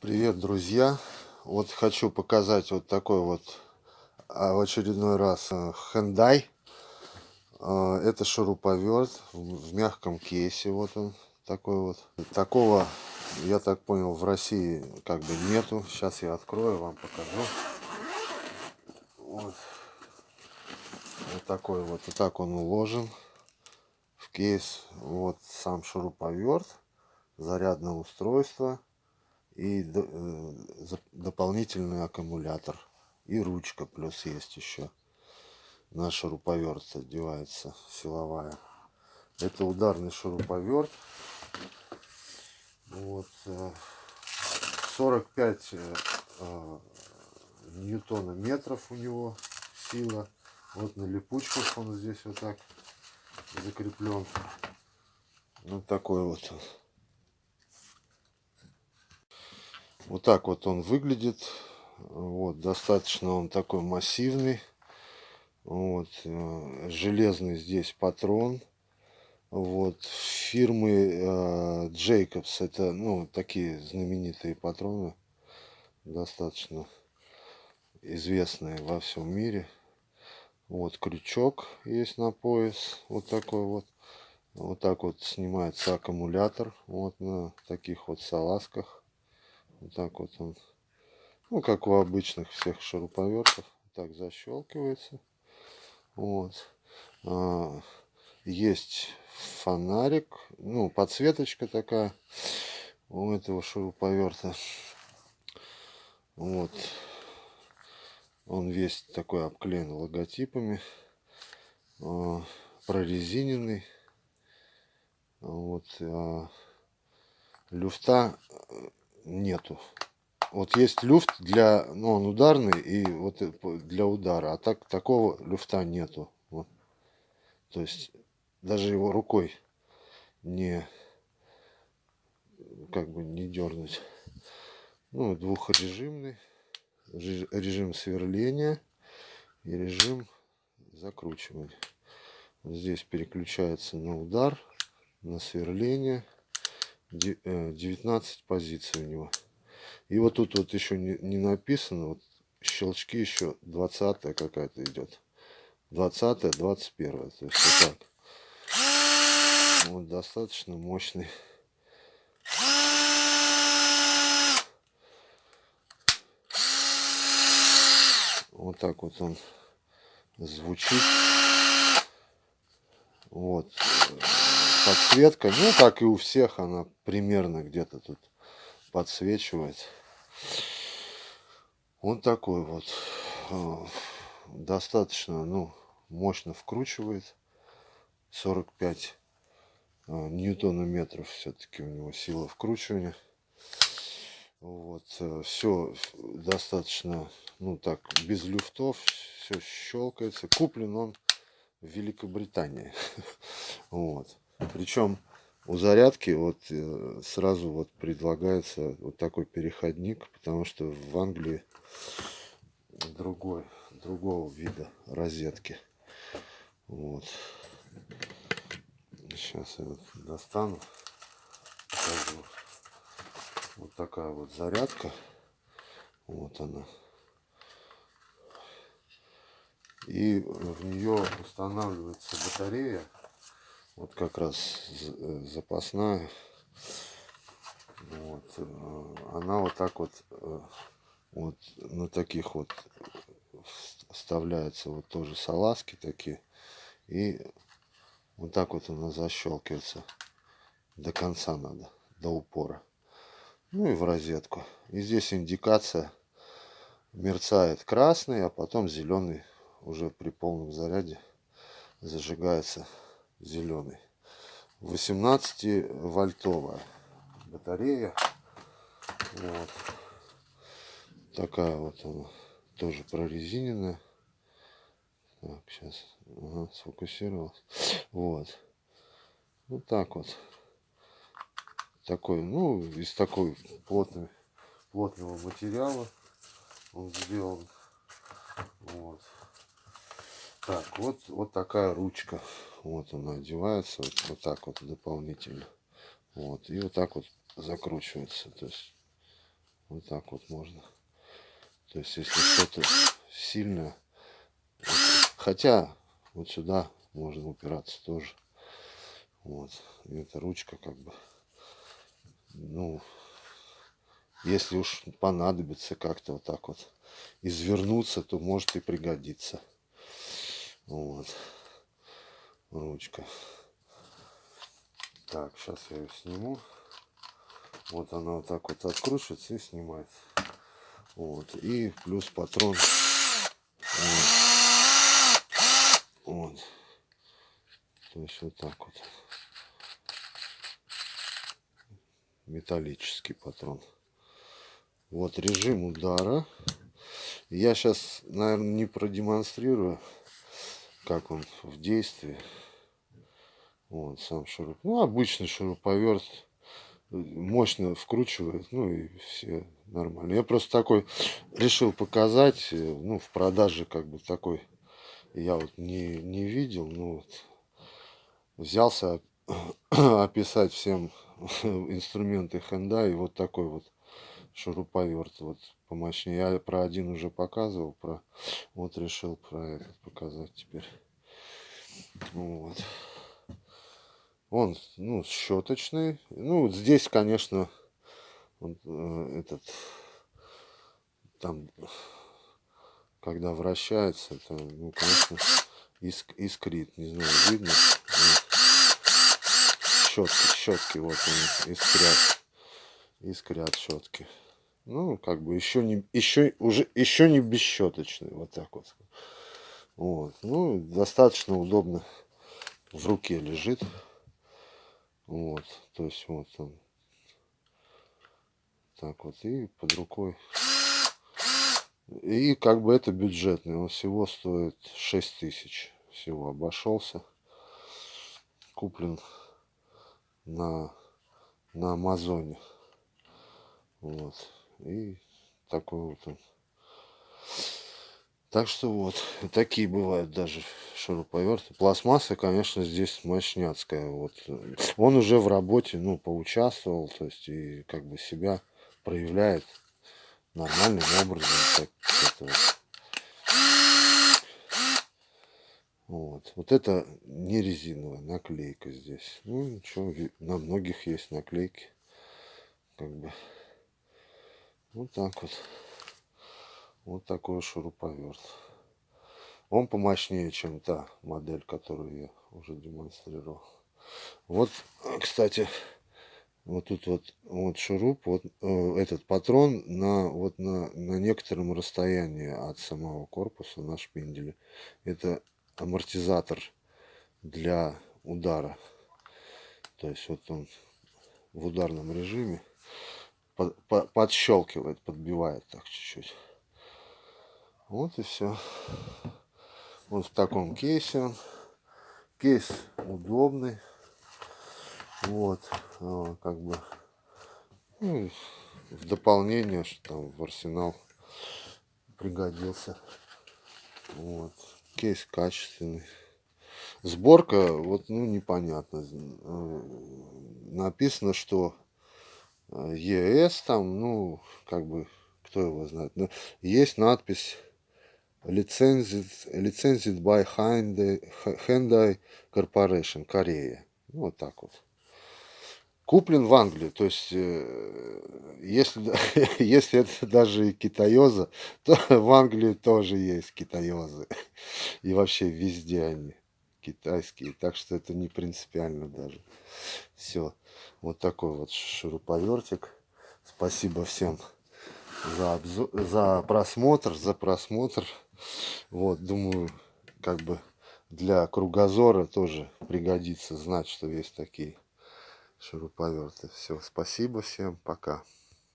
Привет, друзья! Вот хочу показать вот такой вот а, в очередной раз э, Hyundai. А, это шуруповерт в мягком кейсе. Вот он такой вот. Такого, я так понял, в России как бы нету. Сейчас я открою, вам покажу. Вот. Вот такой вот. Вот так он уложен в кейс. Вот сам шуруповерт. Зарядное устройство и э, дополнительный аккумулятор и ручка плюс есть еще. На шуруповерт одевается силовая. Это ударный шуруповерт. Вот 45 э, э, ньютона метров у него сила. Вот на липучках он здесь вот так закреплен. Вот такой вот Вот так вот он выглядит. Вот, достаточно он такой массивный. Вот, э, железный здесь патрон. Вот, фирмы э, Jacobs, это, ну, такие знаменитые патроны, достаточно известные во всем мире. Вот крючок есть на пояс, вот такой вот. Вот так вот снимается аккумулятор, вот на таких вот салазках. Вот так вот он, ну, как у обычных всех шуруповертов, так защелкивается. Вот. А, есть фонарик, ну, подсветочка такая у этого шуруповерта. Вот. Он весь такой обклеен логотипами. А, прорезиненный. Вот. А, люфта нету. Вот есть люфт для, ну он ударный и вот для удара, а так такого люфта нету. Вот. То есть даже его рукой не как бы не дернуть. Ну двухрежимный режим сверления и режим закручивания. Здесь переключается на удар, на сверление. 19 э, позиций у него. И вот тут вот еще не, не написано, вот щелчки еще 20 какая-то идет. 20 21 то есть вот так. Вот достаточно мощный. Вот так вот он звучит. Вот подсветка. Ну, как и у всех, она примерно где-то тут подсвечивает. Вот такой вот. Э, достаточно, ну, мощно вкручивает. 45 э, ньютонометров все-таки у него сила вкручивания. Вот, э, все достаточно, ну так, без люфтов, все щелкается. Куплен он в Великобритании. Вот. Причем у зарядки вот э, сразу вот предлагается вот такой переходник, потому что в Англии другой, другого вида розетки. Вот. Сейчас я вот достану. Вот такая вот зарядка. Вот она. И в нее устанавливается батарея вот как раз э, запасная. Вот. Э, она вот так вот, э, вот на таких вот вставляются вот тоже салазки такие. И вот так вот она защелкивается. До конца надо, до упора. Ну и в розетку. И здесь индикация мерцает красный, а потом зеленый уже при полном заряде зажигается зеленый. 18 вольтовая батарея. Вот. Такая вот она. Тоже прорезиненная. Так, сейчас. Ага, сфокусировалась. Вот. Вот так вот. Такой, ну, из такой плотной, плотного материала он сделан. Вот. Так, вот, вот такая ручка. Вот она одевается вот, вот так вот дополнительно. Вот. И вот так вот закручивается. То есть Вот так вот можно. То есть, если что-то сильно... Хотя, вот сюда можно упираться тоже. Вот. И эта ручка как бы... Ну, если уж понадобится как-то вот так вот извернуться, то может и пригодиться. Вот. Ручка. Так, сейчас я ее сниму. Вот она вот так вот откручивается и снимается. Вот. И плюс патрон. Вот. вот. То есть вот так вот. Металлический патрон. Вот режим удара. Я сейчас, наверное, не продемонстрирую, как он в действии. Вот сам шуруп. Ну, обычный шуруповерт. Мощно вкручивает, ну и все нормально. Я просто такой решил показать, ну, в продаже как бы такой я вот не, не видел, ну вот взялся описать всем инструменты Hyundai и вот такой вот шуруповерт вот помощнее. Я про один уже показывал, про вот решил про этот показать теперь. Вот. Он, ну, щеточный. Ну, здесь, конечно, вот, э, этот, там, когда вращается, это, ну, конечно, иск, искрит. Не знаю, видно? Щетки, щетки, вот они, искрят. Искрят щетки. Ну, как бы еще не, еще, уже, еще не бесщеточный, вот так вот. Вот, ну, достаточно удобно в руке лежит. Вот, то есть вот он. Так вот, и под рукой. И как бы это бюджетный, он всего стоит 6 тысяч. Всего обошелся. Куплен на, на Амазоне. Вот. И такой вот он. Так что вот, такие бывают даже шуруповерты. Пластмасса, конечно, здесь мощняцкая. Вот. Он уже в работе, ну, поучаствовал, то есть, и как бы себя проявляет нормальным образом. Так, это вот. Вот. вот это не резиновая наклейка здесь. Ну, ничего, на многих есть наклейки. Как бы. Вот так вот. Вот такой шуруповерт. Он помощнее, чем та модель, которую я уже демонстрировал. Вот, кстати, вот тут вот, вот шуруп, вот э, этот патрон на, вот на, на некотором расстоянии от самого корпуса на шпинделе. Это амортизатор для удара. То есть вот он в ударном режиме под, под, подщелкивает, подбивает так чуть-чуть. Вот и все. Вот в таком кейсе он. Кейс удобный. Вот, а, как бы ну, в дополнение, что там в арсенал пригодился. Вот. Кейс качественный. Сборка, вот, ну, непонятно. Э, написано, что э, ЕС там, ну, как бы, кто его знает. Но есть надпись Licensed, licensed by Hyundai, Hyundai Corporation, Корея. Ну, вот так вот. Куплен в Англии, то есть, э, если, если это даже и китаёза, то в Англии тоже есть китаёзы. И вообще везде они китайские, так что это не принципиально даже. Все, вот такой вот шуруповертик. Спасибо всем за, обзор, за просмотр, за просмотр. Вот, думаю, как бы для кругозора тоже пригодится знать, что есть такие шуруповерты. Все, спасибо всем, пока.